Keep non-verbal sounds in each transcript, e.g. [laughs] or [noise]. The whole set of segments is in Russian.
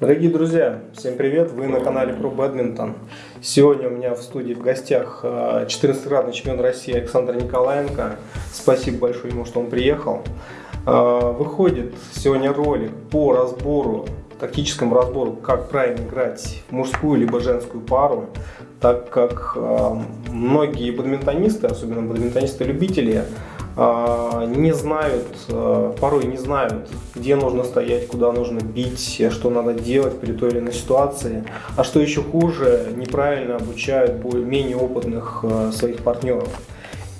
Дорогие друзья, всем привет! Вы на канале Про Бадминтон. Сегодня у меня в студии в гостях 14-кратный чемпион России Александр Николаенко. Спасибо большое ему, что он приехал. А, выходит сегодня ролик по разбору, тактическому разбору, как правильно играть в мужскую либо женскую пару, так как а, многие бадминтонисты, особенно бадминтонисты-любители, не знают, порой не знают, где нужно стоять, куда нужно бить, что надо делать при той или иной ситуации. А что еще хуже, неправильно обучают менее опытных своих партнеров.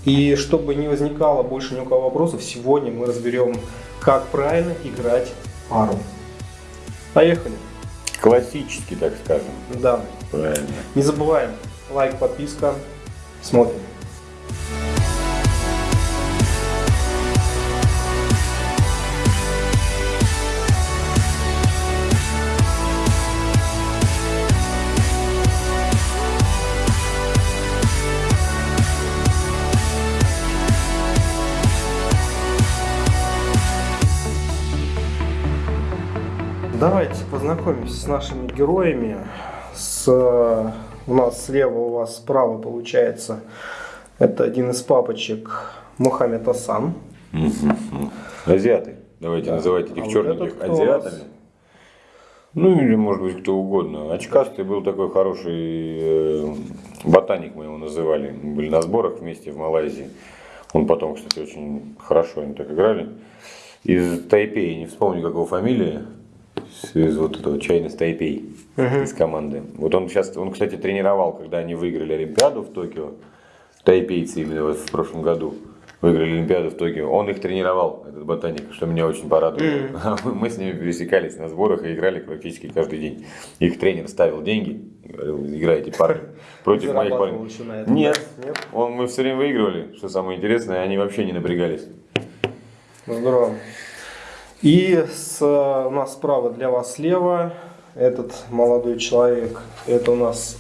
И чтобы не возникало больше ни у кого вопросов, сегодня мы разберем, как правильно играть пару. Поехали. Классический, так скажем. Да. Правильно. Не забываем, лайк, подписка. Смотрим. Давайте познакомимся с нашими героями. С, у нас слева, у вас справа получается, это один из папочек Мухаммед Асан. Азиаты. Давайте да. называть этих а черненьких вот азиатами. Ну или может быть кто угодно. Очкастый был такой хороший э, ботаник, мы его называли. Мы были на сборах вместе в Малайзии. Он потом, кстати, очень хорошо они так играли. Из Тайпея, не вспомню, как его фамилия из вот этого чайной Тайпей uh-huh. из команды. Вот он сейчас, он, кстати, тренировал, когда они выиграли Олимпиаду в Токио, тайпейцы именно вот в прошлом году выиграли Олимпиаду в Токио. Он их тренировал, этот ботаник, что меня очень порадовало. [laughs] Mm. Мы с ними пересекались на сборах и играли практически каждый день. Их тренер ставил деньги, говорил, играйте парни [laughs] против моих парней. Нет, нет. Он, мы все время выигрывали, что самое интересное, они вообще не напрягались. Здорово. И с, у нас справа для вас слева этот молодой человек, это у нас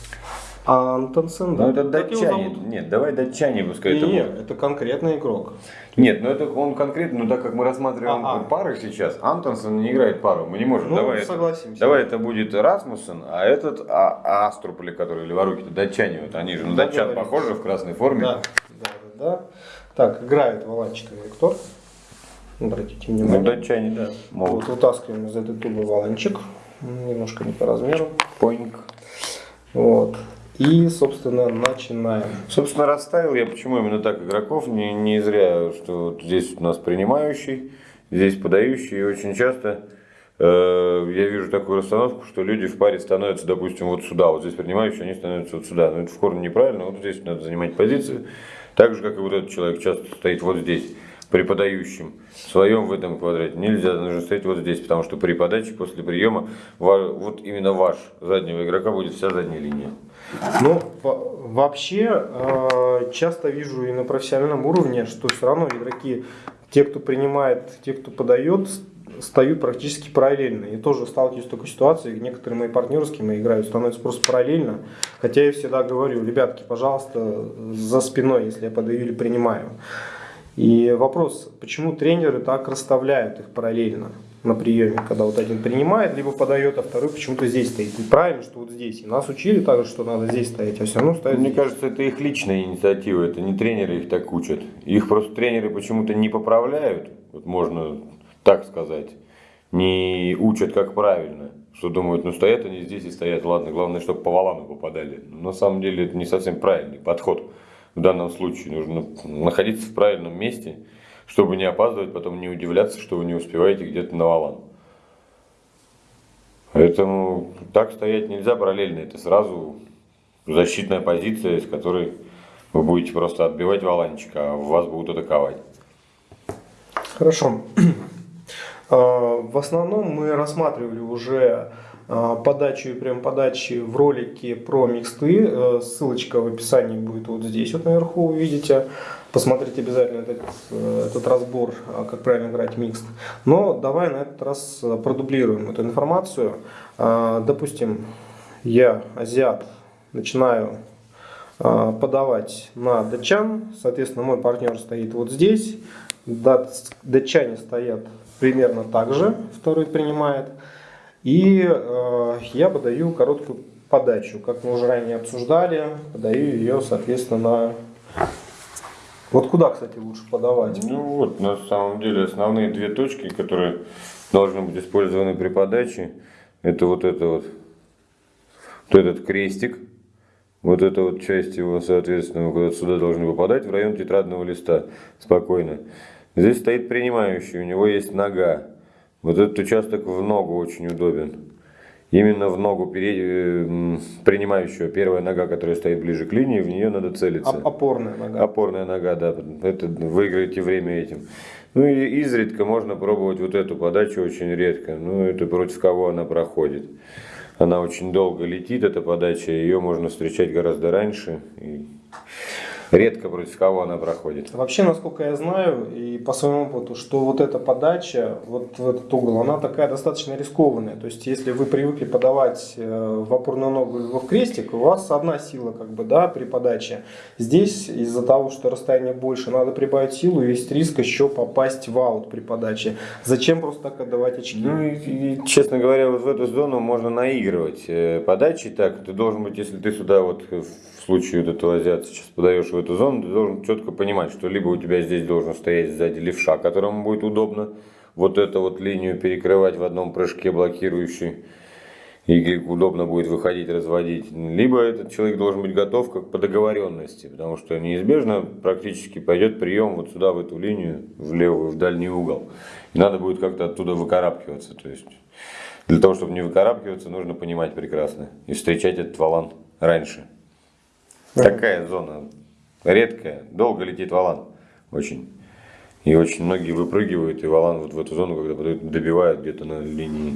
Антонсен, да? Ну это датчанин. Нет, давай датчане пускай это Нет, это конкретный игрок. Нет, ну это он конкретно, ну так как мы рассматриваем а -а. пары сейчас, Антонсен не играет пару, мы не можем. Ну, давай согласимся. Это, давай это будет Расмуссен, а этот а, Аструпли, который леворуки, это датчане, вот они же на датчан похожи в красной форме. Да, да, да. да. Так, играет Валанчиковый кто? Обратите внимание. Ну, датчане, да. Могут. Вот вытаскиваем из этой тубы валанчик. Немножко не по размеру. Поинг. Вот. И, собственно, начинаем. Собственно, расставил я, почему именно так игроков, не, не зря, что вот здесь у нас принимающий, здесь подающий, и очень часто э, я вижу такую расстановку, что люди в паре становятся, допустим, вот сюда, вот здесь принимающие, они становятся вот сюда. Но это в корне неправильно, вот здесь надо занимать позицию. Так же, как и вот этот человек часто стоит вот здесь преподающим в своем в этом квадрате нельзя, нужно стоять вот здесь, потому что при подаче после приема вот именно ваш заднего игрока будет вся задняя линия. Ну, вообще, э, часто вижу и на профессиональном уровне, что все равно игроки, те, кто принимает, те, кто подает, стают практически параллельно. И тоже сталкиваюсь с такой ситуацией, некоторые мои партнеры, с кем я играю, становятся просто параллельно. Хотя я всегда говорю, ребятки, пожалуйста, за спиной, если я подаю или принимаю. И вопрос, почему тренеры так расставляют их параллельно на приеме, когда вот один принимает, либо подает, а второй почему-то здесь стоит. И правильно, что вот здесь. И нас учили также, что надо здесь стоять, а все равно стоят Мне здесь. кажется, это их личная инициатива, это не тренеры их так учат. Их просто тренеры почему-то не поправляют, вот можно так сказать, не учат как правильно. Что думают, ну стоят они здесь и стоят, ладно, главное, чтобы по валану попадали. Но на самом деле это не совсем правильный подход в данном случае. Нужно находиться в правильном месте, чтобы не опаздывать, потом не удивляться, что вы не успеваете где-то на валан. Поэтому так стоять нельзя параллельно. Это сразу защитная позиция, с которой вы будете просто отбивать валанчик, а вас будут атаковать. Хорошо. [clears throat] А, в основном мы рассматривали уже подачу и прям подачи в ролике про миксты. Э, ссылочка в описании будет вот здесь вот наверху, увидите. Посмотрите обязательно этот, э, этот разбор, а, как правильно играть микст. Но давай на этот раз э, продублируем эту информацию. А, допустим, я, азиат, начинаю подавать на датчан. Соответственно, мой партнер стоит вот здесь. Датчане стоят примерно так же, второй принимает. И э, я подаю короткую подачу. Как мы уже ранее обсуждали, подаю ее, соответственно, на... Вот куда, кстати, лучше подавать? Ну вот, на самом деле, основные две точки, которые должны быть использованы при подаче, это вот это вот, вот этот крестик, вот эта вот часть его, соответственно, вот сюда должны попадать в район тетрадного листа спокойно. Здесь стоит принимающий, у него есть нога. Вот этот участок в ногу очень удобен. Именно в ногу э, принимающего, первая нога, которая стоит ближе к линии, в нее надо целиться. Опорная нога. Опорная нога, да. Это выиграете время этим. Ну и изредка можно пробовать вот эту подачу, очень редко. Ну это против кого она проходит. Она очень долго летит, эта подача, ее можно встречать гораздо раньше. И редко против кого она проходит. Вообще, насколько я знаю, и по своему опыту, что вот эта подача, вот в этот угол, она такая достаточно рискованная. То есть, если вы привыкли подавать э, в опорную ногу в крестик, у вас одна сила как бы, да, при подаче. Здесь, из-за того, что расстояние больше, надо прибавить силу, есть риск еще попасть в аут при подаче. Зачем просто так отдавать очки? Ну, и, и, честно говоря, вот в эту зону можно наигрывать э, подачи так. Ты должен быть, если ты сюда вот случае вот этого азиата сейчас подаешь в эту зону, ты должен четко понимать, что либо у тебя здесь должен стоять сзади левша, которому будет удобно вот эту вот линию перекрывать в одном прыжке блокирующий, и удобно будет выходить, разводить. Либо этот человек должен быть готов как по договоренности, потому что неизбежно практически пойдет прием вот сюда, в эту линию, в левую, в дальний угол. И надо будет как-то оттуда выкарабкиваться. То есть для того, чтобы не выкарабкиваться, нужно понимать прекрасно и встречать этот валан раньше. Такая зона редкая, долго летит валан, очень. И очень многие выпрыгивают, и валан вот в эту зону, когда добивают где-то на линии.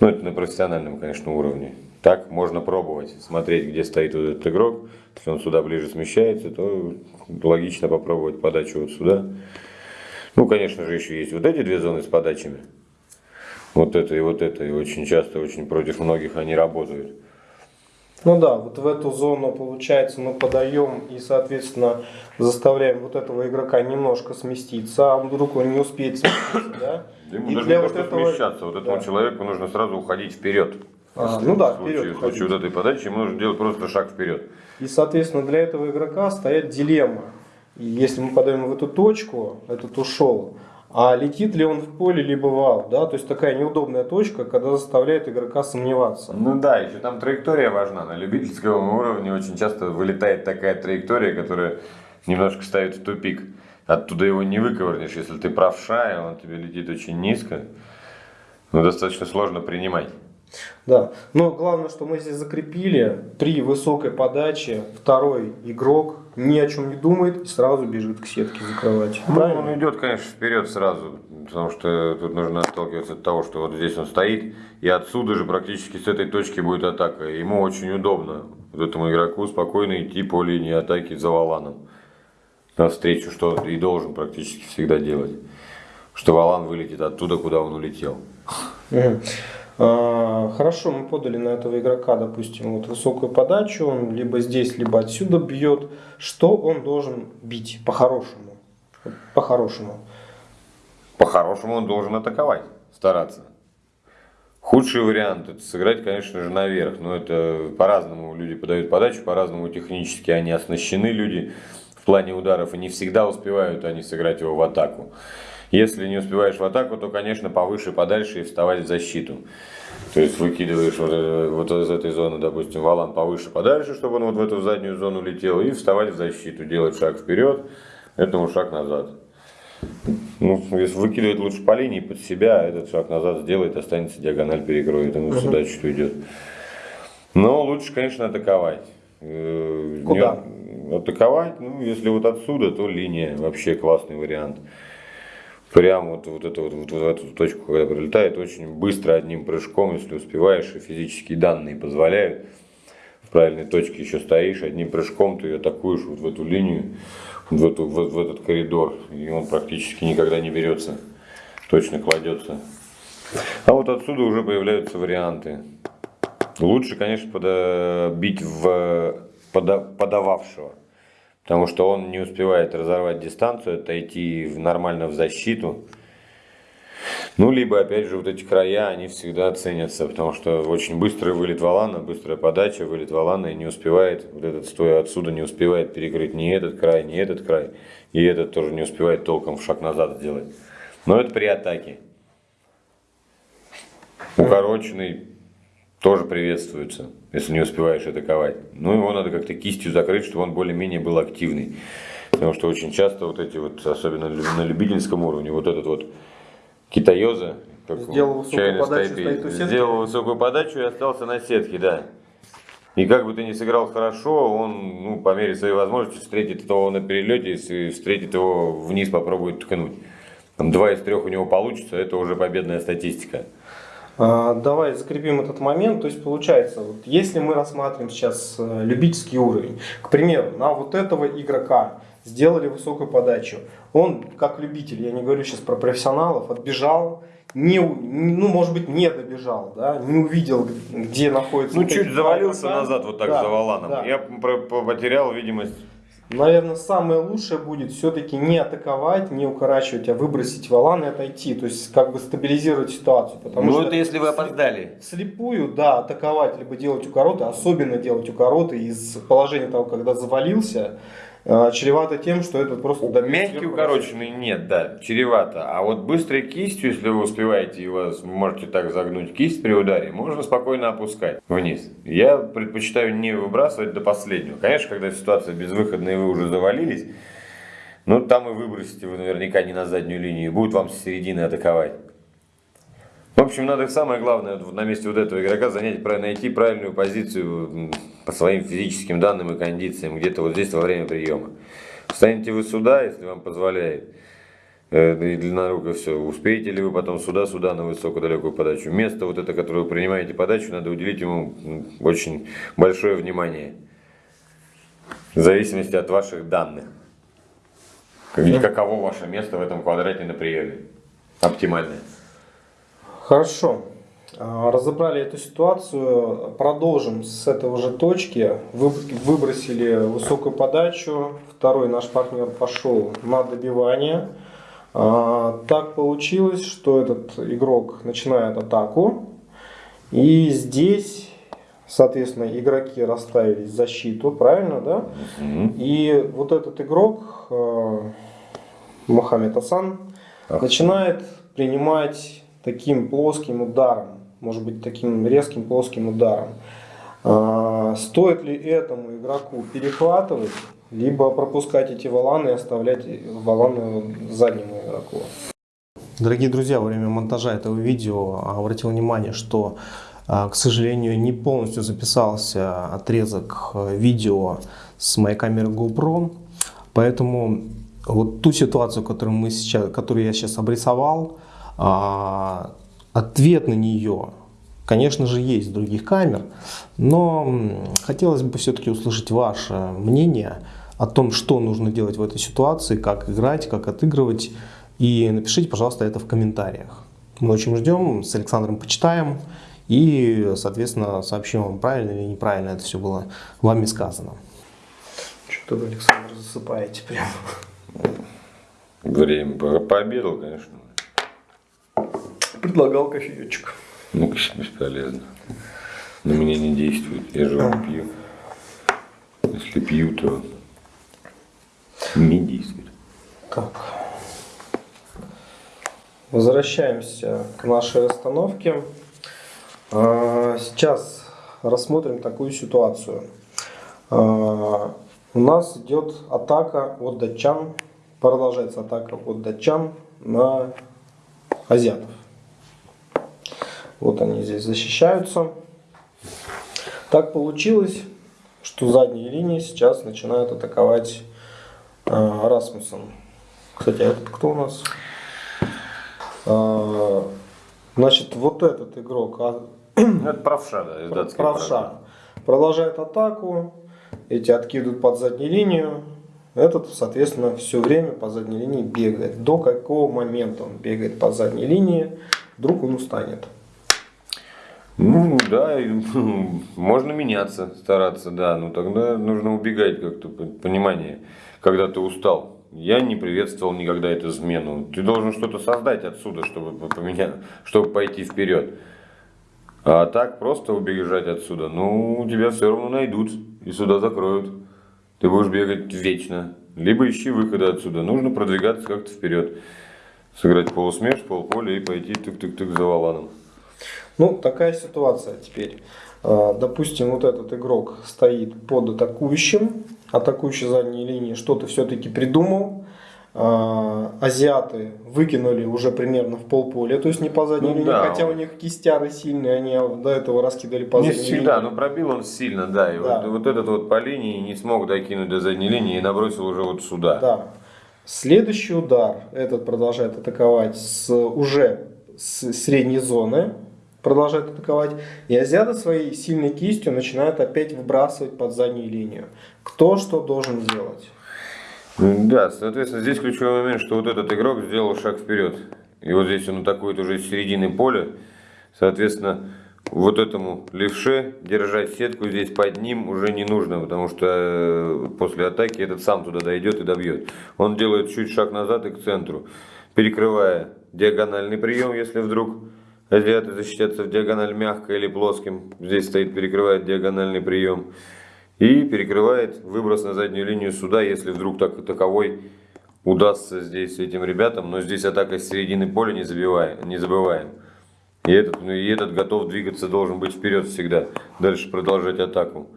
Ну, это на профессиональном, конечно, уровне. Так можно пробовать, смотреть, где стоит вот этот игрок. Если он сюда ближе смещается, то логично попробовать подачу вот сюда. Ну, конечно же, еще есть вот эти две зоны с подачами. Вот это и вот это. И очень часто, очень против многих они работают. Ну да, вот в эту зону, получается, мы подаем и, соответственно, заставляем вот этого игрока немножко сместиться, а вдруг он не успеет сместиться, да? Ему и для вот этого... смещаться, вот этому да. человеку нужно сразу уходить вперед. А, ну да, в случае, вперед. В случае вот этой подачи ему нужно делать просто шаг вперед. И, соответственно, для этого игрока стоит дилемма. И если мы подаем в эту точку, этот ушел, а летит ли он в поле, либо в аут, да, то есть такая неудобная точка, когда заставляет игрока сомневаться. Ну да, еще там траектория важна, на любительском уровне очень часто вылетает такая траектория, которая немножко ставит в тупик. Оттуда его не выковырнешь, если ты правша, и он тебе летит очень низко, ну достаточно сложно принимать. Да, но главное, что мы здесь закрепили, при высокой подаче второй игрок ни о чем не думает и сразу бежит к сетке закрывать. Ну, Правильно? он идет, конечно, вперед сразу, потому что тут нужно отталкиваться от того, что вот здесь он стоит, и отсюда же практически с этой точки будет атака. Ему очень удобно, вот этому игроку, спокойно идти по линии атаки за валаном. Навстречу, что и должен практически всегда делать. Что валан вылетит оттуда, куда он улетел. А, хорошо, мы подали на этого игрока, допустим, вот высокую подачу, он либо здесь, либо отсюда бьет. Что он должен бить по-хорошему? По-хорошему. По-хорошему он должен атаковать, стараться. Худший вариант это сыграть, конечно же, наверх. Но это по-разному люди подают подачу, по-разному технически они оснащены, люди в плане ударов, и не всегда успевают они сыграть его в атаку. Если не успеваешь в атаку, то, конечно, повыше, подальше и вставать в защиту. То есть выкидываешь вот, э, вот из этой зоны, допустим, валан повыше, подальше, чтобы он вот в эту заднюю зону летел, и вставать в защиту, делать шаг вперед, этому шаг назад. Ну, если выкидывать лучше по линии под себя, этот шаг назад сделает, останется диагональ перекроет, ему сюда чуть уйдет. Но лучше, конечно, атаковать. Э, Куда? Не, атаковать, ну, если вот отсюда, то линия вообще классный вариант прямо вот, вот, это, вот, вот, в эту точку, когда прилетает, очень быстро одним прыжком, если успеваешь, и физические данные позволяют, в правильной точке еще стоишь, одним прыжком ты атакуешь вот в эту линию, вот в, эту, в, в этот коридор, и он практически никогда не берется, точно кладется. А вот отсюда уже появляются варианты. Лучше, конечно, бить в подававшего. Потому что он не успевает разорвать дистанцию, отойти нормально в защиту. Ну, либо, опять же, вот эти края, они всегда ценятся, потому что очень быстрый вылет валана, быстрая подача, вылет валана, и не успевает, вот этот стоя отсюда, не успевает перекрыть ни этот край, ни этот край, и этот тоже не успевает толком в шаг назад сделать. Но это при атаке. Укороченный тоже приветствуется, если не успеваешь атаковать. Ну, его надо как-то кистью закрыть, чтобы он более-менее был активный. Потому что очень часто вот эти вот, особенно на любительском уровне, вот этот вот китаёза, как сделал стоит у сделал высокую подачу и остался на сетке, да. И как бы ты не сыграл хорошо, он ну, по мере своей возможности встретит его на перелете, и встретит его вниз, попробует ткнуть. Там два из трех у него получится, это уже победная статистика. А, давай закрепим этот момент. То есть получается, вот, если мы рассматриваем сейчас э, любительский уровень, к примеру, на вот этого игрока сделали высокую подачу, он как любитель, я не говорю сейчас про профессионалов, отбежал, не, ну, может быть, не добежал, да, не увидел, где находится. Ну, чуть завалился назад вот так да, за валаном. Да. Я потерял видимость наверное, самое лучшее будет все-таки не атаковать, не укорачивать, а выбросить валан и отойти. То есть, как бы стабилизировать ситуацию. Потому ну, что это если вы опоздали. Слепую, да, атаковать, либо делать укороты, особенно делать укороты из положения того, когда завалился, чревато тем, что это просто... Мягкий укороченный нет, да, чревато. А вот быстрой кистью, если вы успеваете, и вы можете так загнуть кисть при ударе, можно спокойно опускать вниз. Я предпочитаю не выбрасывать до последнего. Конечно, когда ситуация безвыходная вы уже завалились, ну там и выбросите вы наверняка не на заднюю линию, будет вам с середины атаковать. В общем, надо самое главное на месте вот этого игрока занять, найти правильную позицию по своим физическим данным и кондициям, где-то вот здесь во время приема. Встанете вы сюда, если вам позволяет, э, и длиннорука все, успеете ли вы потом сюда-сюда на высокую-далекую подачу. Место вот это, которое вы принимаете подачу, надо уделить ему очень большое внимание. В зависимости от ваших данных. Каково ваше место в этом квадрате на приеме. Оптимальное. Хорошо. А, разобрали эту ситуацию, продолжим с этого же точки. Выбросили высокую подачу, второй наш партнер пошел на добивание. А, так получилось, что этот игрок начинает атаку. И здесь, соответственно, игроки расставились в защиту, правильно, да? И вот этот игрок, а, Мухаммед Асан, начинает принимать таким плоским ударом может быть таким резким плоским ударом. А, стоит ли этому игроку перехватывать, либо пропускать эти валаны и оставлять валаны заднему игроку? Дорогие друзья, во время монтажа этого видео обратил внимание, что, а, к сожалению, не полностью записался отрезок видео с моей камеры GoPro, поэтому вот ту ситуацию, которую, мы сейчас, которую я сейчас обрисовал, а, Ответ на нее, конечно же, есть в других камер, но хотелось бы все-таки услышать ваше мнение о том, что нужно делать в этой ситуации, как играть, как отыгрывать. И напишите, пожалуйста, это в комментариях. Мы очень ждем, с Александром почитаем и, соответственно, сообщим вам, правильно или неправильно это все было вами сказано. Что вы, Александр, засыпаете прямо? Время пообедал, конечно предлагал кофеечек. Ну, конечно, бесполезно. На меня не действует. Я же вам пью. Если пью, то не действует. Так. Возвращаемся к нашей остановке. А, сейчас рассмотрим такую ситуацию. А, у нас идет атака от датчан, продолжается атака от датчан на азиатов. Вот они здесь защищаются. Так получилось, что задние линии сейчас начинают атаковать э, Расмуссен. Кстати, а этот кто у нас? Э, значит, вот этот игрок... А... [clears throat] Это правша, да, правша. Продолжает атаку, эти откидывают под заднюю линию. Этот, соответственно, все время по задней линии бегает. До какого момента он бегает по задней линии, вдруг он устанет. Ну да, можно меняться, стараться, да, но тогда нужно убегать как-то, понимание, когда ты устал. я не приветствовал никогда эту смену. Ты должен что-то создать отсюда, чтобы поменять, чтобы пойти вперед. А так просто убежать отсюда, ну, тебя все равно найдут и сюда закроют. Ты будешь бегать вечно. Либо ищи выхода отсюда. Нужно продвигаться как-то вперед. Сыграть полусмеш, полполя и пойти тык-тык-тык за валаном. Ну, такая ситуация теперь. А, допустим, вот этот игрок стоит под атакующим, атакующий задней линии что-то все-таки придумал, а, азиаты выкинули уже примерно в полполя, то есть не по задней ну, линии, да. хотя у них кистяры сильные, они до этого раскидали по не задней всегда, линии. но пробил он сильно, да, и да. Вот, вот этот вот по линии не смог докинуть до задней линии и набросил уже вот сюда. Да. Следующий удар, этот продолжает атаковать с уже с средней зоны, продолжает атаковать. И азиаты своей сильной кистью начинают опять выбрасывать под заднюю линию. Кто что должен делать? Да, соответственно, здесь ключевой момент, что вот этот игрок сделал шаг вперед. И вот здесь он атакует уже с середины поля. Соответственно, вот этому левше держать сетку здесь под ним уже не нужно, потому что э, после атаки этот сам туда дойдет и добьет. Он делает чуть шаг назад и к центру, перекрывая диагональный прием, если вдруг азиаты защитятся в диагональ мягко или плоским. Здесь стоит, перекрывает диагональный прием. И перекрывает выброс на заднюю линию суда, если вдруг так, таковой удастся здесь этим ребятам. Но здесь атака с середины поля не, забиваем, не забываем. И этот, ну, и этот готов двигаться, должен быть вперед всегда. Дальше продолжать атаку.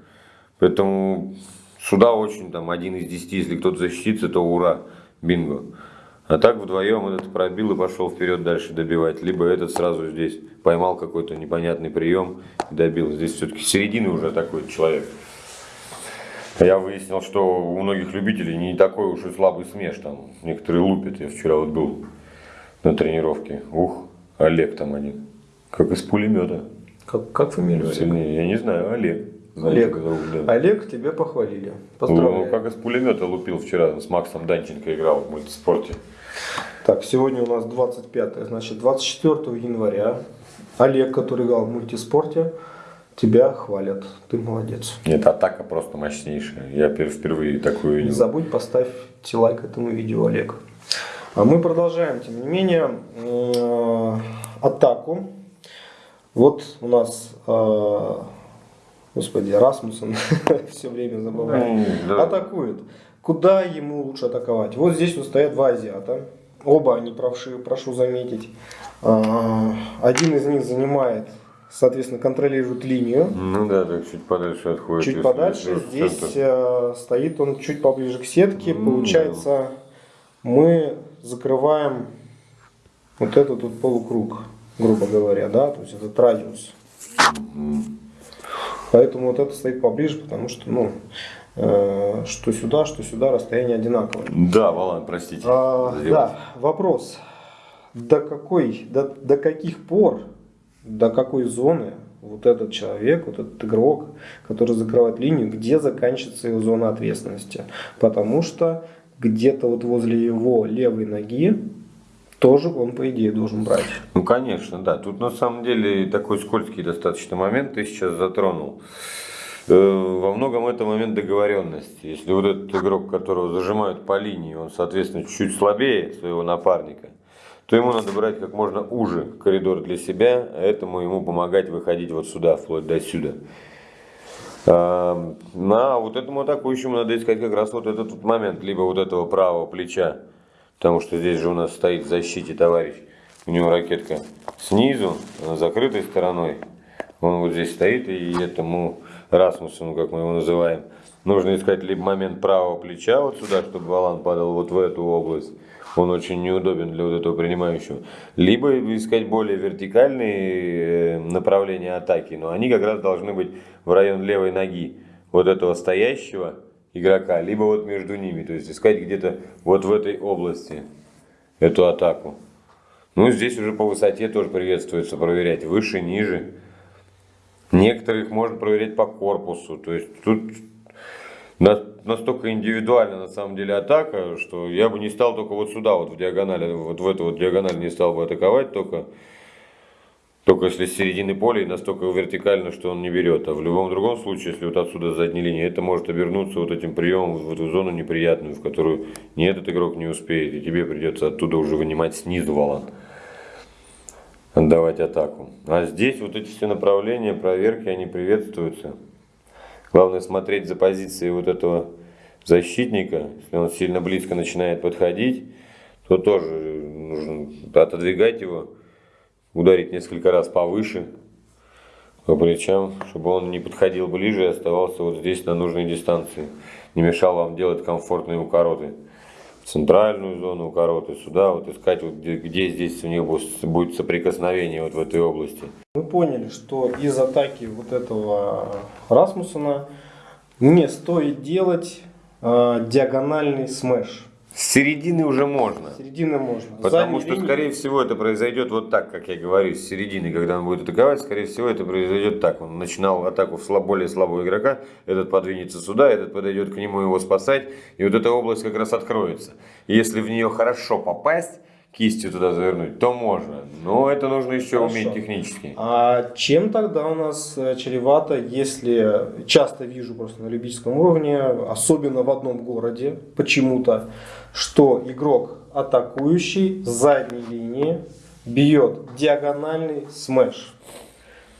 Поэтому сюда очень там один из десяти, если кто-то защитится, то ура, бинго. А так вдвоем этот пробил и пошел вперед дальше добивать. Либо этот сразу здесь поймал какой-то непонятный прием и добил. Здесь все-таки середины уже такой человек. Я выяснил, что у многих любителей не такой уж и слабый смеш. Там некоторые лупят. Я вчера вот был на тренировке. Ух, Олег там один. Как из пулемета. Как, как фамилия Сильнее. Я не знаю, Олег. Олег, да. Олег, тебя похвалили. Поздравляю. Ну, как из пулемета лупил вчера, с Максом Данченко играл в мультиспорте. Так, сегодня у нас 25, значит 24 января Олег, который играл в мультиспорте, тебя хвалят. Ты молодец. Нет, атака просто мощнейшая. Я впервые такую видел. Не забудь поставить лайк этому видео, Олег. А мы продолжаем, тем не менее, э, атаку. Вот у нас, э, господи, Расмуссен [laughs] все время забывает, атакует. Куда ему лучше атаковать? Вот здесь вот стоят два азиата. Оба они правши, прошу заметить. А, один из них занимает соответственно, контролирует линию. Ну да, так чуть подальше отходит. Чуть подальше. Здесь центр. Э, стоит он чуть поближе к сетке. Mm. Получается, мы закрываем вот этот тут полукруг, грубо говоря, да, то есть этот радиус. Mm. Поэтому вот это стоит поближе, потому что, ну, что сюда, что сюда расстояние одинаковое. Да, Валан, простите. А, да, вопрос. До какой, до, до каких пор до какой зоны вот этот человек, вот этот игрок, который закрывает линию, где заканчивается его зона ответственности. Потому что где-то вот возле его левой ноги тоже он, по идее, должен брать. Ну, конечно, да. Тут на самом деле такой скользкий достаточно момент ты сейчас затронул. Э, во многом это момент договоренности. Если вот этот игрок, которого зажимают по линии, он, соответственно, чуть слабее своего напарника, то ему надо брать как можно уже коридор для себя, а этому ему помогать выходить вот сюда, вплоть до сюда. А, а вот этому атакующему надо искать как раз вот этот вот момент, либо вот этого правого плеча, потому что здесь же у нас стоит в защите товарищ, у него ракетка снизу, закрытой стороной, он вот здесь стоит, и этому Расмусу, как мы его называем, нужно искать либо момент правого плеча вот сюда, чтобы валан падал вот в эту область, он очень неудобен для вот этого принимающего. Либо искать более вертикальные э, направления атаки, но они как раз должны быть в район левой ноги вот этого стоящего игрока, либо вот между ними, то есть искать где-то вот в этой области эту атаку. Ну, здесь уже по высоте тоже приветствуется проверять, выше, ниже. Некоторых можно проверять по корпусу, то есть тут настолько индивидуально на самом деле атака, что я бы не стал только вот сюда, вот в диагонали, вот в эту вот диагональ не стал бы атаковать, только только если с середины поля и настолько вертикально, что он не берет. А в любом другом случае, если вот отсюда задней линии, это может обернуться вот этим приемом в эту зону неприятную, в которую ни этот игрок не успеет, и тебе придется оттуда уже вынимать снизу валан. Отдавать атаку. А здесь вот эти все направления, проверки, они приветствуются. Главное смотреть за позицией вот этого защитника. Если он сильно близко начинает подходить, то тоже нужно отодвигать его ударить несколько раз повыше по плечам, чтобы он не подходил ближе и оставался вот здесь на нужной дистанции. Не мешал вам делать комфортные укороты. Центральную зону укороты, сюда вот искать, вот где, где здесь у них будет соприкосновение вот в этой области. Мы поняли, что из атаки вот этого Расмусона не стоит делать э, диагональный смеш. С середины уже можно. С середины можно. Потому что, линии... скорее всего, это произойдет вот так, как я говорю, с середины, когда он будет атаковать, скорее всего, это произойдет так. Он начинал атаку в слаб, более слабого игрока, этот подвинется сюда, этот подойдет к нему его спасать, и вот эта область как раз откроется. И если в нее хорошо попасть, кистью туда завернуть, то можно. Но это нужно еще Хорошо. уметь технически. А чем тогда у нас э, чревато, если часто вижу просто на любительском уровне, особенно в одном городе, почему-то, что игрок атакующий с задней линии бьет диагональный смеш.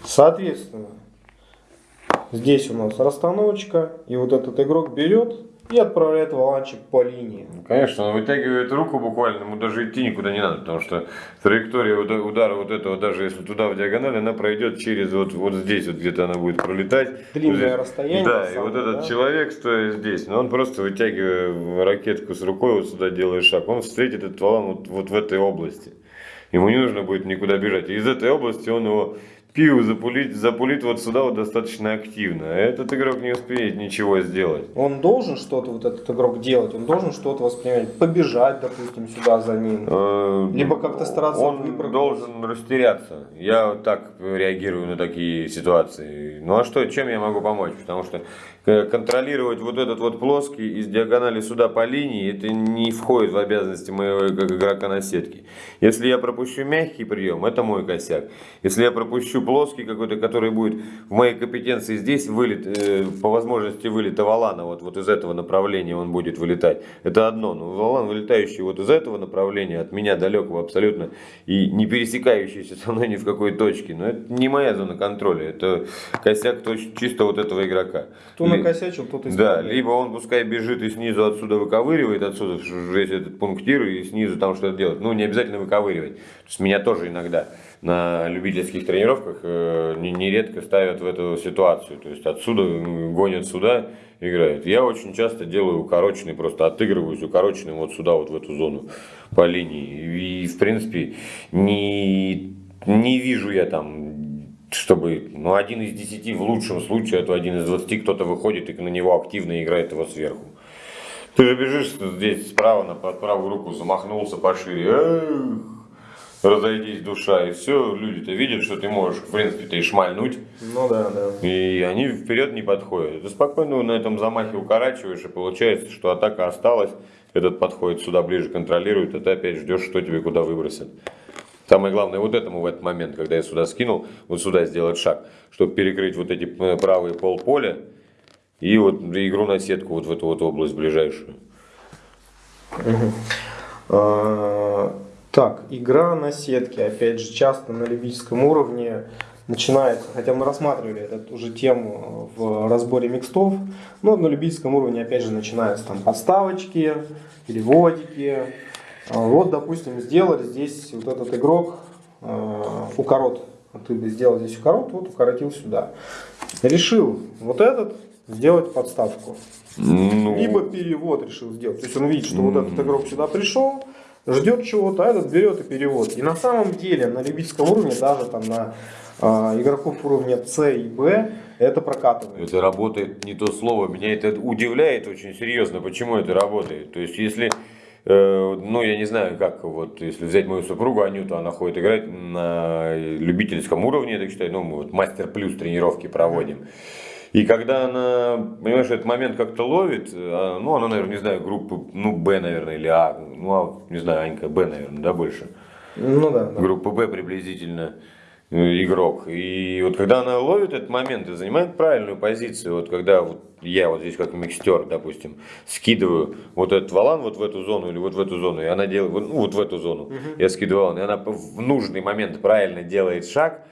Соответственно, здесь у нас расстановочка, и вот этот игрок берет и отправляет валанчик по линии. Ну, конечно, он вытягивает руку буквально, ему даже идти никуда не надо, потому что траектория удара вот этого, даже если туда в диагональ, она пройдет через вот, вот здесь, вот где-то она будет пролетать. Длинное здесь. расстояние. Да, и вот этот да? человек, стоя здесь, но он просто вытягивая ракетку с рукой, вот сюда делает шаг, он встретит этот валан вот, вот в этой области. Ему не нужно будет никуда бежать. И из этой области он его пиу запулить, запулить вот сюда вот достаточно активно. Этот игрок не успеет ничего сделать. Он должен что-то, вот этот игрок делать, он должен что-то воспринимать, побежать, допустим, сюда за ним. Э, Либо как-то стараться Он должен растеряться. Я так реагирую на такие ситуации. Ну а что, чем я могу помочь? Потому что контролировать вот этот вот плоский из диагонали сюда по линии, это не входит в обязанности моего игрока на сетке. Если я пропущу мягкий прием, это мой косяк. Если я пропущу плоский какой-то, который будет в моей компетенции здесь вылет, э, по возможности вылета валана, вот, вот из этого направления он будет вылетать. Это одно, но валан, вылетающий вот из этого направления, от меня далекого абсолютно, и не пересекающийся со мной ни в какой точке, но это не моя зона контроля, это косяк чисто вот этого игрока. Кто накосячил, тот и Да, либо он пускай бежит и снизу отсюда выковыривает, отсюда весь этот пунктир и снизу там что-то делать. Ну, не обязательно выковыривать. То есть меня тоже иногда на любительских тренировках э, нередко ставят в эту ситуацию. То есть отсюда гонят сюда, играют. Я очень часто делаю укороченный, просто отыгрываюсь укороченным вот сюда, вот в эту зону по линии. И в принципе не, не вижу я там чтобы, ну, один из десяти в лучшем случае, это один из двадцати, кто-то выходит и на него активно играет его сверху. Ты же бежишь здесь справа на под правую руку, замахнулся пошире, эх, разойдись душа, и все, люди-то видят, что ты можешь, в принципе-то и шмальнуть. Ну да, да. И они вперед не подходят. Ты спокойно на этом замахе укорачиваешь, и получается, что атака осталась, этот подходит сюда ближе, контролирует, а ты опять ждешь, что тебе куда выбросят. Самое главное вот этому в этот момент, когда я сюда скинул, вот сюда сделать шаг, чтобы перекрыть вот эти э, правые полполя и вот игру на сетку вот в эту вот область ближайшую. А, так, игра на сетке, опять же, часто на любительском уровне начинается, хотя мы рассматривали эту уже тему в разборе микстов, но на любительском уровне опять же начинаются там подставочки, переводики, вот, допустим, сделали здесь вот этот игрок э, укорот. Ты бы сделал здесь укорот, вот укоротил сюда. Решил вот этот сделать подставку. Ну... Либо перевод решил сделать. То есть он видит, что вот этот игрок сюда пришел, ждет чего-то, а этот берет и перевод. И на самом деле на любительском уровне, даже там на э, игроков уровня С и Б, это прокатывает. Это работает не то слово. Меня это удивляет очень серьезно, почему это работает. То есть если ну, я не знаю, как вот, если взять мою супругу Анюту, она ходит играть на любительском уровне, я так считаю, ну, мы вот мастер плюс тренировки проводим. И когда она, понимаешь, этот момент как-то ловит, а, ну, она, наверное, не знаю, группы, ну, Б, наверное, или А, ну, а, не знаю, Анька, Б, наверное, да, больше? Ну, да. да. Группа Б приблизительно. Э, игрок. И вот когда она ловит этот момент и занимает правильную позицию, вот когда вот я вот здесь как микстер, допустим, скидываю вот этот валан вот в эту зону или вот в эту зону, и она делает, ну вот в эту зону, угу. я скидываю валан, и она в нужный момент правильно делает шаг,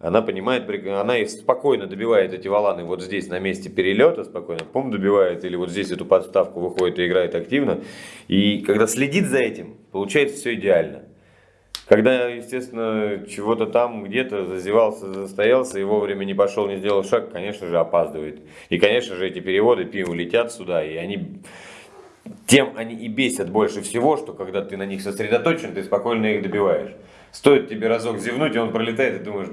она понимает, она и спокойно добивает эти валаны вот здесь на месте перелета, спокойно, пум добивает, или вот здесь эту подставку выходит и играет активно. И когда следит за этим, получается все идеально. Когда, естественно, чего-то там где-то зазевался, застоялся и вовремя не пошел, не сделал шаг, конечно же, опаздывает. И, конечно же, эти переводы пиво летят сюда, и они тем они и бесят больше всего, что когда ты на них сосредоточен, ты спокойно их добиваешь. Стоит тебе разок зевнуть, и он пролетает, и думаешь,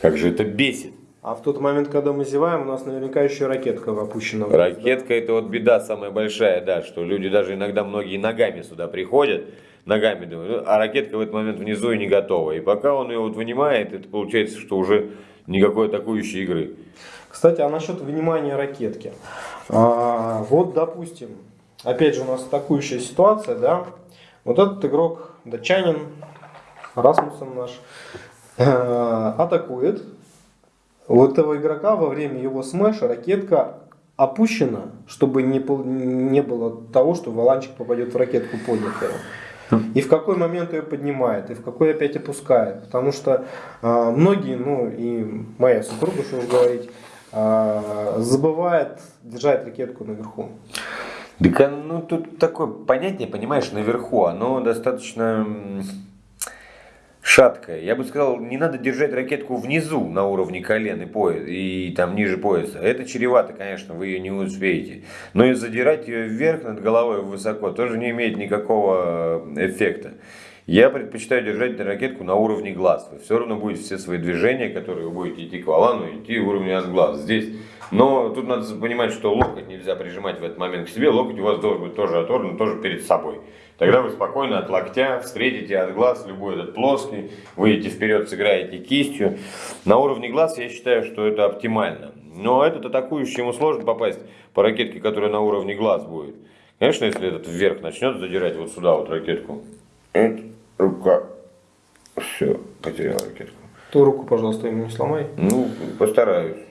как же это бесит. А в тот момент, когда мы зеваем, у нас наверняка еще ракетка опущена. Ракетка да? это вот беда самая большая, да, что люди даже иногда многие ногами сюда приходят, ногами думают, а ракетка в этот момент внизу и не готова. И пока он ее вот вынимает, это получается, что уже никакой атакующей игры. Кстати, а насчет вынимания ракетки. А, вот, допустим, опять же у нас атакующая ситуация, да. Вот этот игрок, датчанин, Расмуссен наш, э, атакует. У этого игрока во время его смеша ракетка опущена, чтобы не, не было того, что валанчик попадет в ракетку поднятую. И в какой момент ее поднимает, и в какой опять опускает. Потому что э, многие, ну и моя супруга, что говорить, э, забывает держать ракетку наверху. Да, ну тут такое понятие, понимаешь, наверху, оно достаточно шаткая. Я бы сказал, не надо держать ракетку внизу на уровне колен и пояса, и там ниже пояса. Это чревато, конечно, вы ее не успеете. Но и задирать ее вверх над головой высоко тоже не имеет никакого э, эффекта. Я предпочитаю держать ракетку на уровне глаз. Вы все равно будете все свои движения, которые вы будете идти к валану, идти уровня от глаз. Здесь. Но тут надо понимать, что локоть нельзя прижимать в этот момент к себе. Локоть у вас должен быть тоже оторван, тоже перед собой. Тогда вы спокойно от локтя встретите от глаз любой этот плоский, выйдете вперед, сыграете кистью. На уровне глаз я считаю, что это оптимально. Но этот атакующий ему сложно попасть по ракетке, которая на уровне глаз будет. Конечно, если этот вверх начнет задирать вот сюда вот ракетку. Это рука. Все, потерял ракетку. Ту руку, пожалуйста, ему не сломай. Ну, постараюсь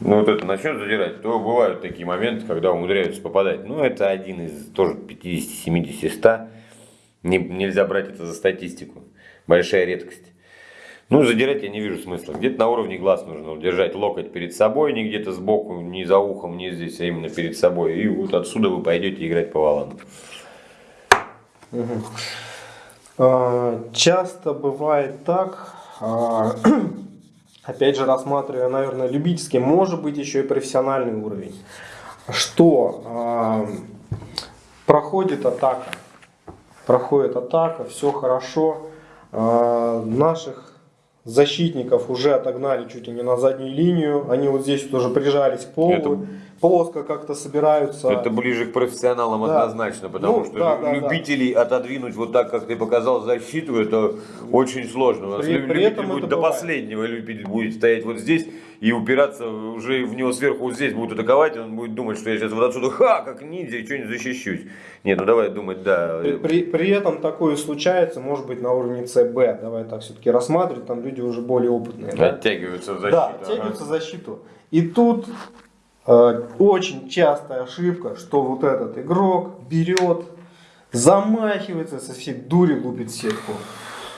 ну вот это начнет задирать, то бывают такие моменты, когда умудряются попадать. Ну это один из тоже 50, 70, 100. Не, нельзя брать это за статистику. Большая редкость. Ну, задирать я не вижу смысла. Где-то на уровне глаз нужно держать локоть перед собой, не где-то сбоку, не за ухом, не здесь, а именно перед собой. И вот отсюда вы пойдете играть по валану. Угу. Часто бывает так, а, опять же рассматривая, наверное, любительский, может быть еще и профессиональный уровень, что э, проходит атака, проходит атака, все хорошо, э, наших защитников уже отогнали чуть ли не на заднюю линию, они вот здесь тоже прижались к полу. Это плоско как-то собираются. Это ближе к профессионалам да. однозначно, потому ну, что да, да, любителей да. отодвинуть вот так, как ты показал, защиту, это очень сложно. У нас при, при этом будет до бывает. последнего любитель будет стоять вот здесь и упираться уже в него сверху вот здесь будут атаковать, и он будет думать, что я сейчас вот отсюда, ха, как ниндзя, что-нибудь защищусь. Нет, ну давай думать, да. При, при, при этом такое случается, может быть, на уровне ЦБ, давай так все-таки рассматривать, там люди уже более опытные. Да? Оттягиваются в защиту. Да, оттягиваются ага. в защиту. И тут очень частая ошибка, что вот этот игрок берет, замахивается, со всей дури лупит сетку.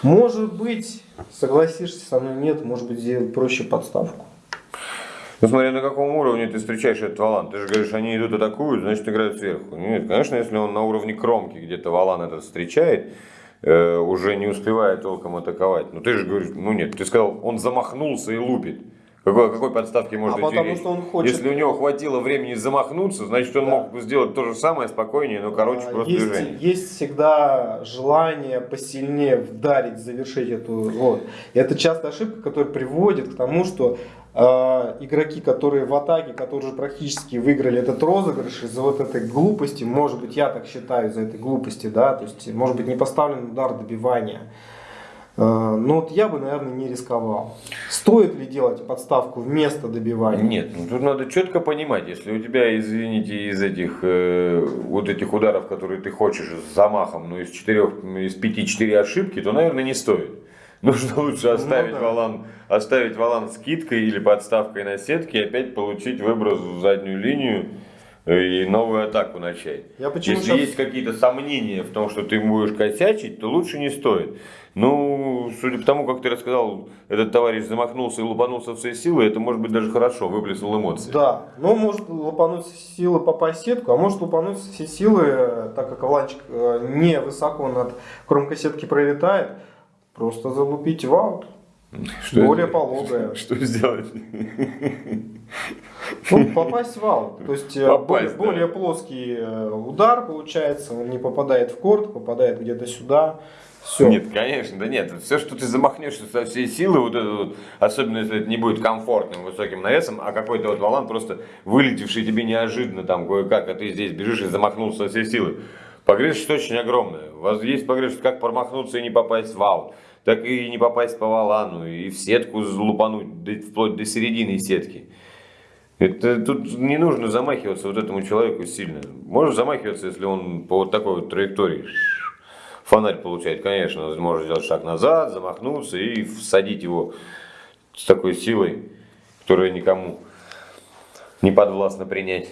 Может быть, согласишься со мной, нет, может быть, сделать проще подставку. Ну смотри, на каком уровне ты встречаешь этот валан. Ты же говоришь, они идут атакуют, значит играют сверху. Нет, конечно, если он на уровне кромки где-то валан этот встречает, э, уже не успевает толком атаковать. Но ты же говоришь, ну нет, ты сказал, он замахнулся и лупит. Какой, какой подставки может а потому что он хочет... Если у него хватило времени замахнуться, значит он да. мог сделать то же самое спокойнее, но короче а, просто есть, движение. Есть всегда желание посильнее вдарить, завершить эту... Вот. И это частая ошибка, которая приводит к тому, что э, игроки, которые в атаке, которые уже практически выиграли этот розыгрыш из-за вот этой глупости, может быть я так считаю, из-за этой глупости, да, то есть может быть не поставлен удар добивания, Э, ну вот я бы, наверное, не рисковал. Стоит ли делать подставку вместо добивания? Нет, ну тут надо четко понимать, если у тебя, извините, из этих э, вот этих ударов, которые ты хочешь с замахом, ну из четырех, из пяти четыре ошибки, то, наверное, не стоит. [laughs] Нужно лучше оставить, ну, да. валан, оставить валан скидкой или подставкой на сетке и опять получить выброс в заднюю линию и новую атаку начать. Я почему Если сейчас... есть какие-то сомнения в том, что ты будешь косячить, то лучше не стоит. Ну, судя по тому, как ты рассказал, этот товарищ замахнулся и лупанулся в свои силы, это может быть даже хорошо, выплеснул эмоции. Да, ну может лупануть силы попасть в сетку, а может лупануть все силы, так как валанчик э, не высоко над кромкой сетки пролетает, просто залупить в аут. Что более это? пологая. [laughs] Что сделать? Ну, попасть в аут. То есть э, попасть, более, да. более плоский э, удар получается, он не попадает в корт, попадает где-то сюда. Все. Нет, конечно, да нет. Все, что ты замахнешься со всей силы, вот это вот, особенно если это не будет комфортным высоким навесом, а какой-то вот валан просто вылетевший тебе неожиданно там кое-как, а ты здесь бежишь и замахнулся со всей силы. Погрешность очень огромная. У вас есть погрешность, как промахнуться и не попасть в аут, так и не попасть по валану, и в сетку залупануть вплоть до середины сетки. Это, тут не нужно замахиваться вот этому человеку сильно. Можно замахиваться, если он по вот такой вот траектории фонарь получает, конечно, можно сделать шаг назад, замахнуться и всадить его с такой силой, которая никому не подвластна принять.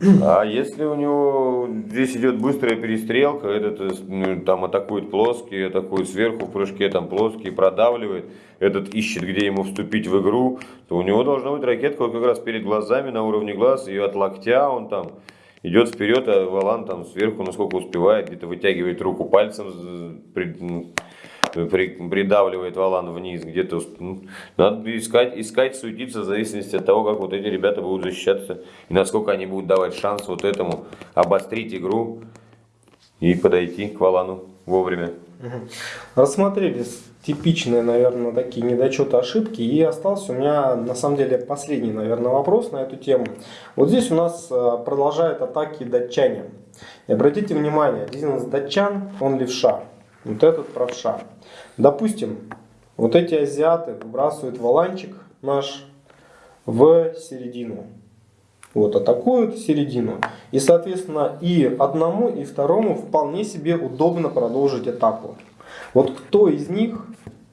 А если у него здесь идет быстрая перестрелка, этот э, ну, там атакует плоский, атакует сверху в прыжке, там плоский, продавливает, этот ищет, где ему вступить в игру, то у него должна быть ракетка вот как раз перед глазами, на уровне глаз, и от локтя он там идет вперед, а Валан там сверху, насколько успевает, где-то вытягивает руку пальцем, придавливает валан вниз, где-то ну, надо искать, искать, суетиться в зависимости от того, как вот эти ребята будут защищаться и насколько они будут давать шанс вот этому обострить игру и подойти к валану вовремя. Рассмотрели типичные, наверное, такие недочеты, ошибки. И остался у меня, на самом деле, последний, наверное, вопрос на эту тему. Вот здесь у нас э, продолжают атаки датчане. И обратите внимание, один из датчан, он левша. Вот этот правша. Допустим, вот эти азиаты выбрасывают валанчик наш в середину. Вот, атакуют середину. И, соответственно, и одному, и второму вполне себе удобно продолжить атаку. Вот кто из них,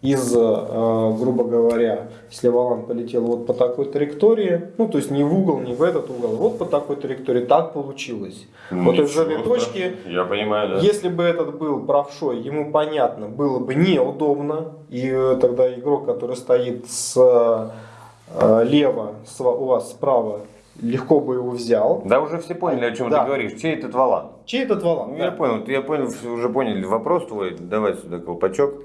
из, э, грубо говоря, если валан полетел вот по такой траектории, ну то есть не в угол, не в этот угол, вот по такой траекторории, так получилось. Ну, вот из этой точки, я понимаю, да. если бы этот был правшой, ему понятно, было бы неудобно, и э, тогда игрок, который стоит слева, э, у вас справа, легко бы его взял. Да, уже все поняли, о чем да. ты говоришь. Чей этот валан? Чей этот валан? Ну, да. Я понял, я понял, уже поняли вопрос твой. Давай сюда колпачок.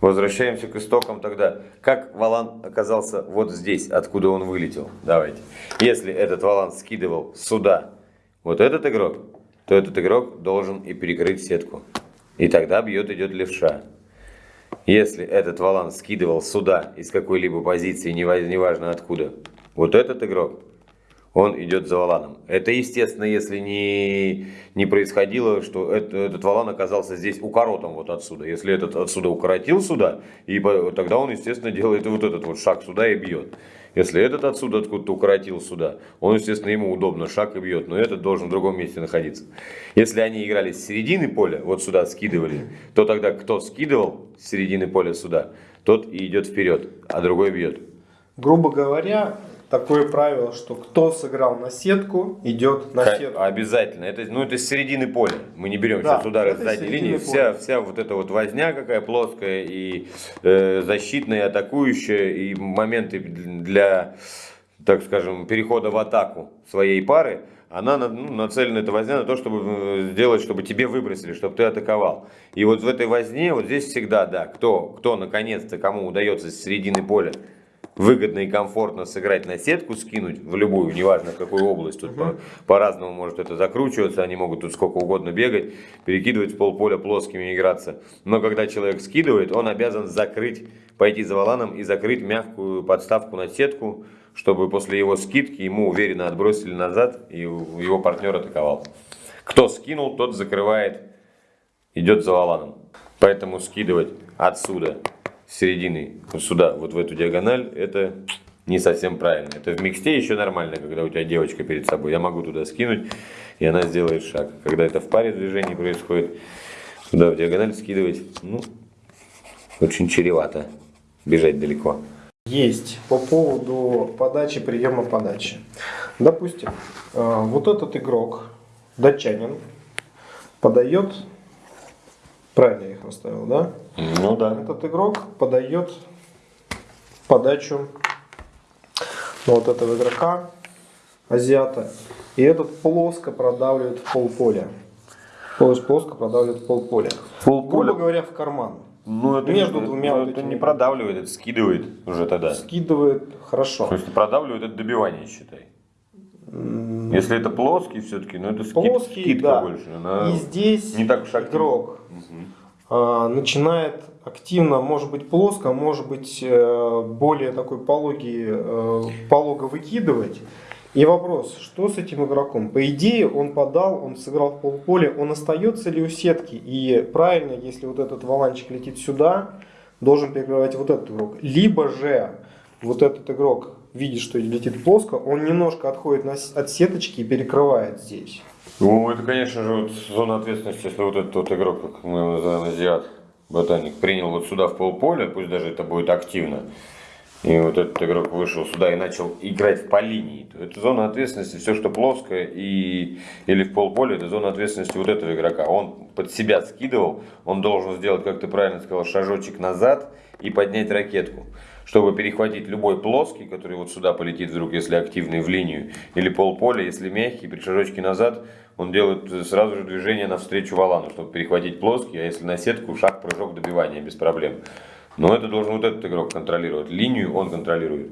Возвращаемся к истокам тогда. Как валан оказался вот здесь, откуда он вылетел? Давайте. Если этот валан скидывал сюда вот этот игрок, то этот игрок должен и перекрыть сетку. И тогда бьет идет левша. Если этот валан скидывал сюда из какой-либо позиции, неважно откуда, вот этот игрок он идет за валаном. Это естественно, если не, не происходило, что это, этот валан оказался здесь укоротом вот отсюда. Если этот отсюда укоротил сюда, и тогда он, естественно, делает вот этот вот шаг сюда и бьет. Если этот отсюда откуда-то укоротил сюда, он, естественно, ему удобно шаг и бьет, но этот должен в другом месте находиться. Если они играли с середины поля, вот сюда скидывали, то тогда кто скидывал с середины поля сюда, тот и идет вперед, а другой бьет. Грубо говоря, такое правило, что кто сыграл на сетку, идет на К- сетку. Обязательно. Это, ну, это с середины поля. Мы не берем да, сейчас удары с задней линии. Вся, вся вот эта вот возня какая плоская и э, защитная, и атакующая, и моменты для, так скажем, перехода в атаку своей пары, она ну, нацелена, эта возня, на то, чтобы э, сделать, чтобы тебе выбросили, чтобы ты атаковал. И вот в этой возне, вот здесь всегда, да, кто, кто наконец-то, кому удается с середины поля выгодно и комфортно сыграть на сетку, скинуть в любую, неважно в какую область, тут угу. по-разному по может это закручиваться, они могут тут сколько угодно бегать, перекидывать в полполя плоскими играться. Но когда человек скидывает, он обязан закрыть, пойти за валаном и закрыть мягкую подставку на сетку, чтобы после его скидки ему уверенно отбросили назад и его партнер атаковал. Кто скинул, тот закрывает, идет за валаном. Поэтому скидывать отсюда середины вот сюда, вот в эту диагональ, это не совсем правильно. Это в миксте еще нормально, когда у тебя девочка перед собой. Я могу туда скинуть, и она сделает шаг. Когда это в паре движений происходит, туда в диагональ скидывать, ну, очень чревато бежать далеко. Есть по поводу подачи, приема подачи. Допустим, э, вот этот игрок, датчанин, подает, правильно я их расставил, да? Ну да. Этот игрок подает подачу вот этого игрока, азиата, и этот плоско продавливает в полполя. То есть плоско продавливает в полполя. Полполя? Грубо говоря, в карман. Ну, это Между не, двумя ну, вот это не продавливает, это скидывает уже тогда. Скидывает хорошо. То есть продавливает это добивание, считай. Если это плоский все-таки, ну это скид, Плоский, скидка да. больше. Она И здесь не так уж активна. игрок а, начинает активно, может быть плоско, может быть э, более такой пологий, э, полого выкидывать. И вопрос, что с этим игроком? По идее, он подал, он сыграл в полполе, он остается ли у сетки? И правильно, если вот этот валанчик летит сюда, должен перекрывать вот этот игрок. Либо же вот этот игрок видит, что летит плоско, он немножко отходит от сеточки и перекрывает здесь. Ну, это, конечно же, вот зона ответственности, если вот этот вот игрок, как мы его называем, азиат, ботаник, принял вот сюда в полполе, пусть даже это будет активно, и вот этот игрок вышел сюда и начал играть по линии, то это зона ответственности, все, что плоское и, или в полполе, это зона ответственности вот этого игрока. Он под себя скидывал, он должен сделать, как ты правильно сказал, шажочек назад и поднять ракетку чтобы перехватить любой плоский, который вот сюда полетит вдруг, если активный в линию, или полполя, если мягкий, при шажочке назад, он делает сразу же движение навстречу валану, чтобы перехватить плоский, а если на сетку, шаг, прыжок, добивание без проблем. Но это должен вот этот игрок контролировать. Линию он контролирует.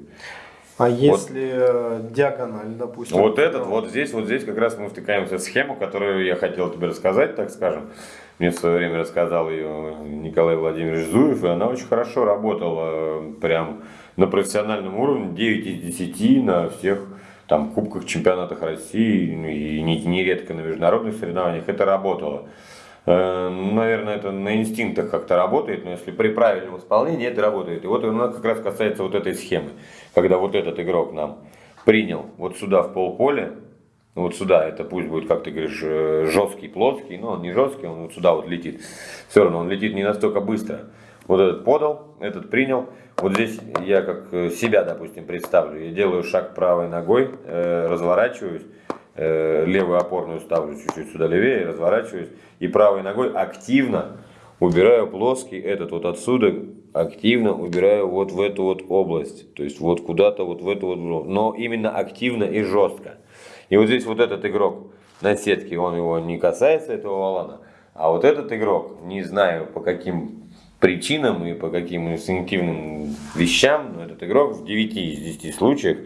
А если э, диагональ, допустим? Вот этот, вот здесь, вот здесь как раз мы втыкаемся в схему, которую я хотел тебе рассказать, так скажем. Мне в свое время рассказал ее Николай Владимирович Зуев, и она очень хорошо работала, э, прям на профессиональном уровне, 9 из 10 на всех там кубках, чемпионатах России, ну, и не- нередко на международных соревнованиях это работало. Э, Наверное, это на инстинктах как-то работает, но если при правильном исполнении это работает. И вот она как раз касается вот этой схемы, когда вот этот игрок нам принял вот сюда в полполе, ну, вот сюда, это пусть будет, как ты говоришь, э, жесткий, плоский, но он не жесткий, он вот сюда вот летит. Все равно он летит не настолько быстро. Вот этот подал, этот принял. Вот здесь я как э, себя, допустим, представлю. Я делаю шаг правой ногой, э, разворачиваюсь, левую опорную ставлю чуть-чуть сюда левее, разворачиваюсь. И правой ногой активно убираю плоский, этот вот отсюда активно убираю вот в эту вот область. То есть вот куда-то вот в эту вот, но именно активно и жестко. И вот здесь вот этот игрок на сетке, он его не касается, этого валана. А вот этот игрок, не знаю по каким причинам и по каким инстинктивным вещам, но этот игрок в 9 из 10 случаях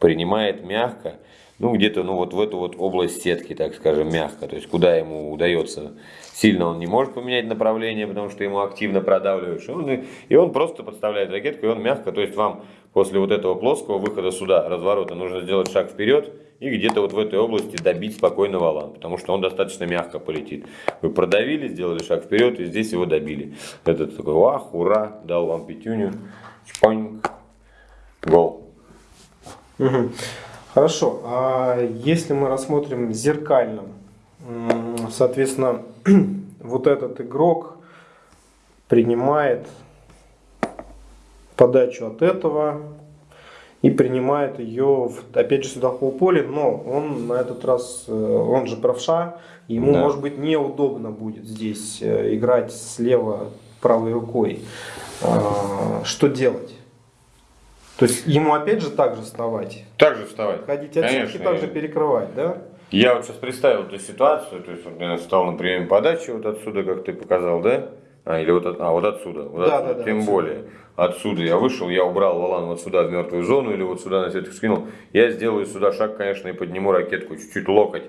принимает мягко, ну где-то ну вот в эту вот область сетки, так скажем, мягко, то есть куда ему удается. Сильно он не может поменять направление, потому что ему активно продавливаешь. Он, и он просто подставляет ракетку, и он мягко, то есть вам после вот этого плоского выхода сюда, разворота, нужно сделать шаг вперед и где-то вот в этой области добить спокойно валан, потому что он достаточно мягко полетит. Вы продавили, сделали шаг вперед и здесь его добили. Этот такой, вах, ура, дал вам пятюню, чпоньк, гол. Хорошо. А если мы рассмотрим зеркально, соответственно, [clears throat] вот этот игрок принимает подачу от этого и принимает ее, в- опять же, сюда в полполе, но он на этот раз, э, он же правша, ему, Да. может быть, неудобно будет здесь э, играть слева правой рукой. А, Что делать? То есть ему опять же так же вставать, Также вставать. ходить от сетки, так же перекрывать, да? Я вот сейчас представил эту ситуацию, то есть я встал на приеме подачи вот отсюда, как ты показал, да? А, или вот, от- а, вот отсюда, вот Да, отсюда. да, да, тем отсюда. более. Отсюда я вышел, я убрал валан вот сюда в мертвую зону или вот сюда на сетку скинул. Я сделаю сюда шаг, конечно, и подниму ракетку, чуть-чуть локоть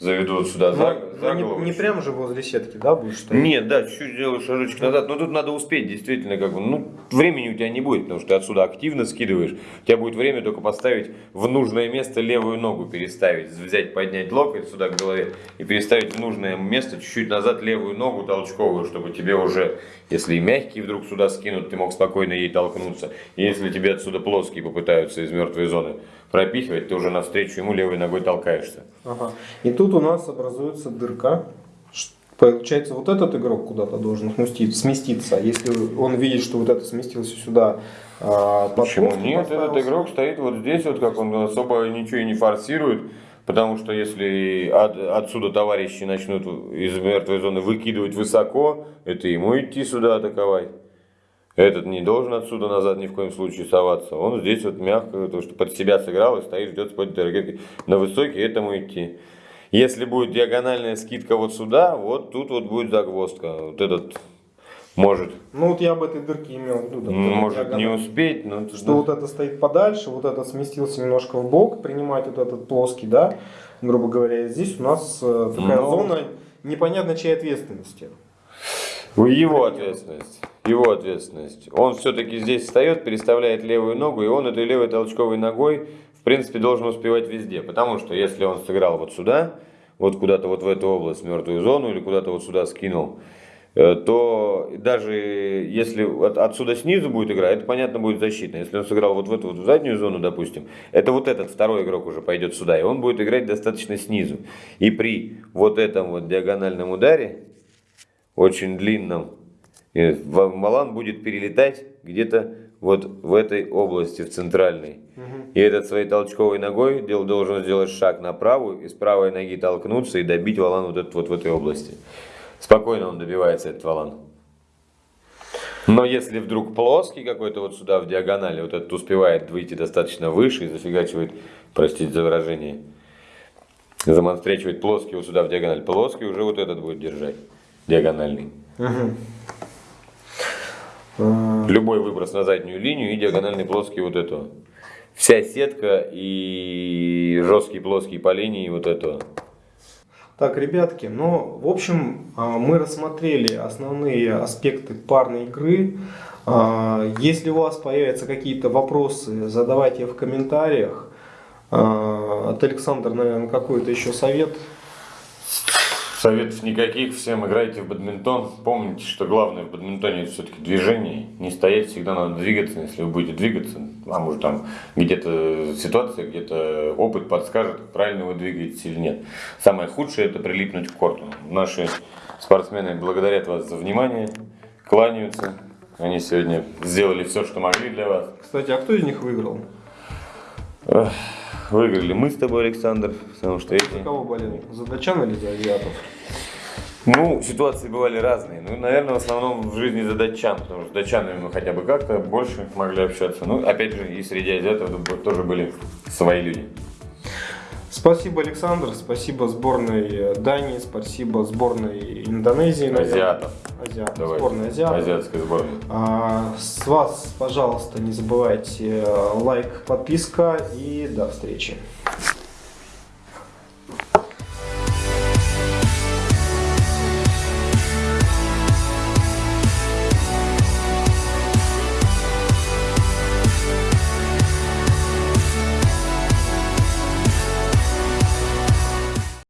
заведу вот сюда за, Ну, за не, голову. не прям же возле сетки, да, будешь стоять? Нет, да, чуть-чуть сделаю шажочек назад, но тут надо успеть, действительно, как бы, ну, времени у тебя не будет, потому что ты отсюда активно скидываешь, у тебя будет время только поставить в нужное место левую ногу, переставить, взять, поднять локоть сюда к голове и переставить в нужное место чуть-чуть назад левую ногу толчковую, чтобы тебе уже, если и мягкий вдруг сюда скинут, ты мог спокойно ей толкнуться, если тебе отсюда плоские попытаются из мертвой зоны пропихивать, ты уже навстречу ему левой ногой толкаешься. Ага. И тут у нас образуется дырка. Получается, вот этот игрок куда-то должен сместиться. Если он видит, что вот это сместился сюда, а, Почему нет? Этот игрок стоит вот здесь, вот как он особо ничего и не форсирует. Потому что если от, отсюда товарищи начнут из мертвой зоны выкидывать высоко, это ему идти сюда атаковать. Этот не должен отсюда назад ни в коем случае соваться. Он здесь вот мягко, то, что под себя сыграл и стоит, ждет с ракеткой. На высокий этому идти. Если будет диагональная скидка вот сюда, вот тут вот будет загвоздка. Вот этот может. Ну вот я об этой дырке имел в виду. Да, может не успеть, но... Что вот это стоит подальше, вот этот сместился немножко в бок, принимать вот этот плоский, да, грубо говоря. Здесь у нас э, такая но... Зона непонятно чьей ответственности. Его ответственность. Его ответственность. Он все-таки здесь встает, переставляет левую ногу, и он этой левой толчковой ногой в принципе, должен успевать везде. Потому что если он сыграл вот сюда, вот куда-то вот в эту область, мертвую зону, или куда-то вот сюда скинул, э, то даже если отсюда снизу будет игра, это понятно будет защитно. Если он сыграл вот в эту вот заднюю зону, допустим, это вот этот второй игрок уже пойдет сюда, и он будет играть достаточно снизу. И при вот этом вот диагональном ударе, очень длинном, Малан будет перелетать где-то вот в этой области, в центральной. Угу. И этот своей толчковой ногой должен сделать шаг на правую и с правой ноги толкнуться и добить валан вот, этот, вот в этой области. Спокойно он добивается этот валан. Но если вдруг плоский какой-то вот сюда в диагонали, вот этот успевает выйти достаточно выше и зафигачивает, простите за выражение, замонстречивает плоский вот сюда в диагональ, плоский уже вот этот будет держать, диагональный. Угу. Любой выброс на заднюю линию и диагональный плоский вот этого. Вся сетка и жесткий плоский по линии вот этого. Так, ребятки, ну, в общем, а, мы рассмотрели основные аспекты парной игры. А, если у вас появятся какие-то вопросы, задавайте в комментариях. От Александра, наверное, какой-то еще совет Советов никаких, всем играйте в бадминтон. Помните, что главное в бадминтоне это все-таки движение. Не стоять, всегда надо двигаться. Если вы будете двигаться, а может там где-то ситуация, где-то опыт подскажет, правильно вы двигаетесь или нет. Самое худшее это прилипнуть к корту. Наши спортсмены благодарят вас за внимание, кланяются. Они сегодня сделали все, что могли для вас. Кстати, а кто из них выиграл? Выиграли мы с тобой, Александр, потому что эти... За кого болели? За датчан или за азиатов? Ну, ситуации бывали разные. Ну, наверное, в основном в жизни за датчан, потому что датчанами мы хотя бы как-то больше могли общаться. Ну, опять же, и среди азиатов тоже были свои люди. Спасибо, Александр, спасибо сборной Дании, спасибо сборной Индонезии. Азиатов. Давай. Сборная азиатов. Азиатская сборная. А, с вас, пожалуйста, не забывайте лайк, подписка и до встречи.